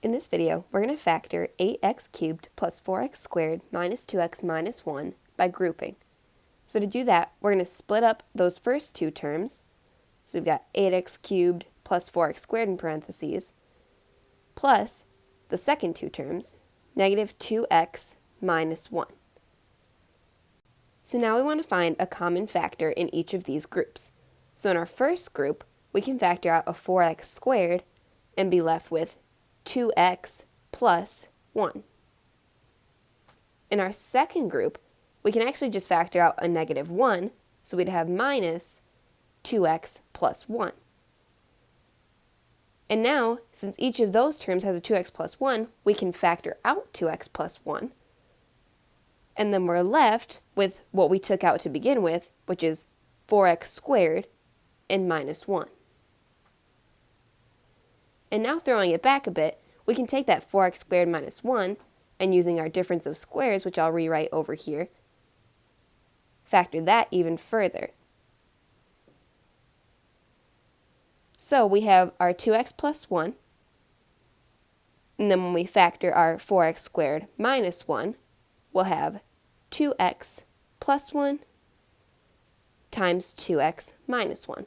In this video, we're going to factor 8x cubed plus 4x squared minus 2x minus 1 by grouping. So to do that, we're going to split up those first two terms. So we've got 8x cubed plus 4x squared in parentheses, plus the second two terms, negative 2x minus 1. So now we want to find a common factor in each of these groups. So in our first group, we can factor out a 4x squared and be left with 2x plus 1. In our second group, we can actually just factor out a negative 1, so we'd have minus 2x plus 1. And now, since each of those terms has a 2x plus 1, we can factor out 2x plus 1. And then we're left with what we took out to begin with, which is 4x squared and minus 1. And now throwing it back a bit, we can take that 4x squared minus 1, and using our difference of squares, which I'll rewrite over here, factor that even further. So we have our 2x plus 1, and then when we factor our 4x squared minus 1, we'll have 2x plus 1 times 2x minus 1.